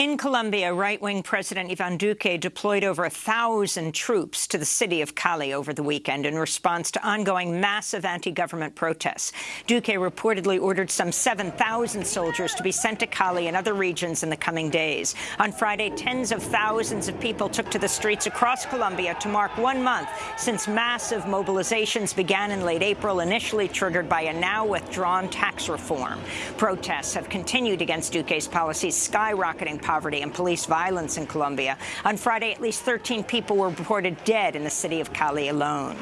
In Colombia, right-wing President Ivan Duque deployed over a thousand troops to the city of Cali over the weekend in response to ongoing massive anti-government protests. Duque reportedly ordered some 7,000 soldiers to be sent to Cali and other regions in the coming days. On Friday, tens of thousands of people took to the streets across Colombia to mark one month since massive mobilizations began in late April, initially triggered by a now withdrawn tax reform. Protests have continued against Duque's policies, skyrocketing poverty and police violence in Colombia. On Friday, at least 13 people were reported dead in the city of Cali alone.